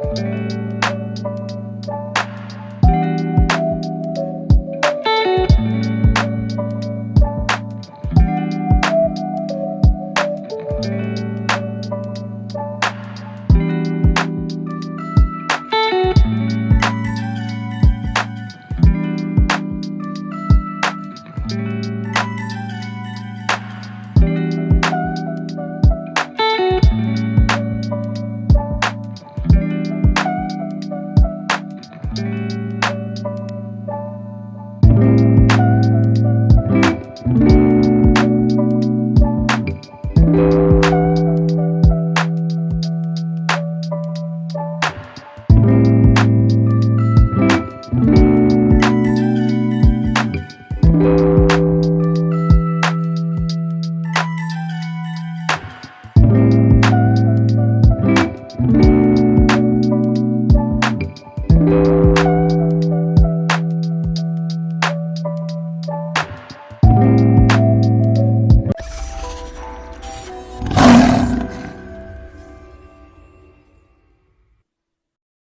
Bye.